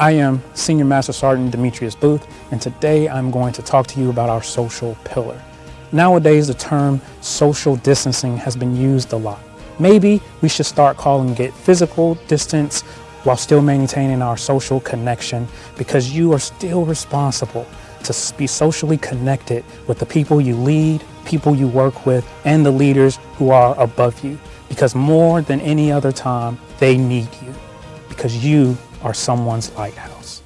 I am Senior Master Sergeant Demetrius Booth, and today I'm going to talk to you about our social pillar. Nowadays, the term social distancing has been used a lot. Maybe we should start calling it physical distance while still maintaining our social connection because you are still responsible to be socially connected with the people you lead, people you work with, and the leaders who are above you because more than any other time, they need you because you are someone's lighthouse.